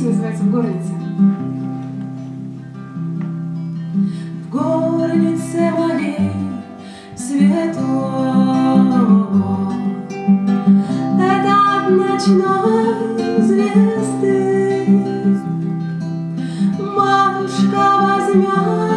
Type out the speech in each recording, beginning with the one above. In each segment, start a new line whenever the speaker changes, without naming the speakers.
песня называется «В горнице».
В горнице моей светло Этот ночной звезды Матушка возьмет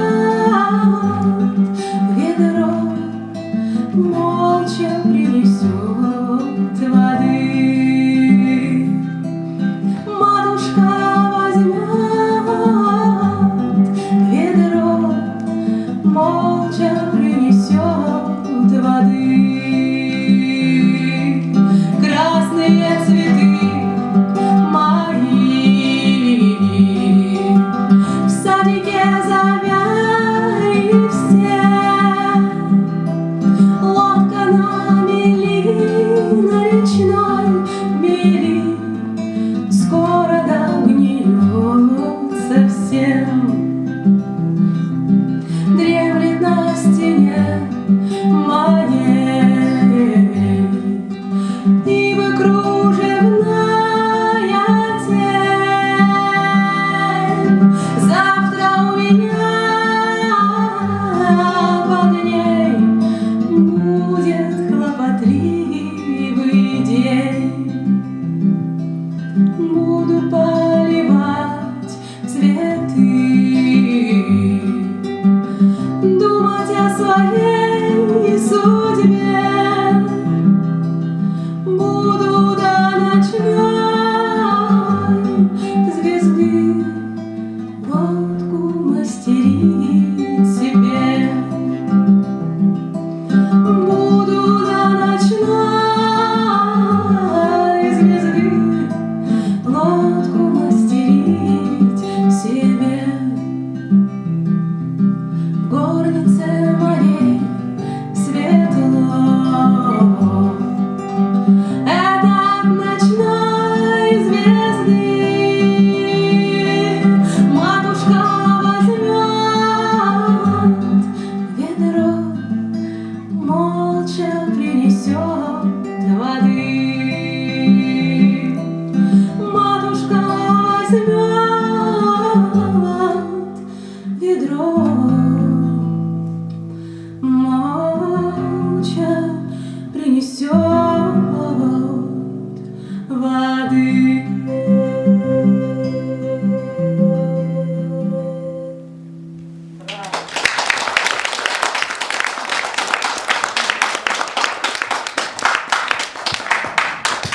I am.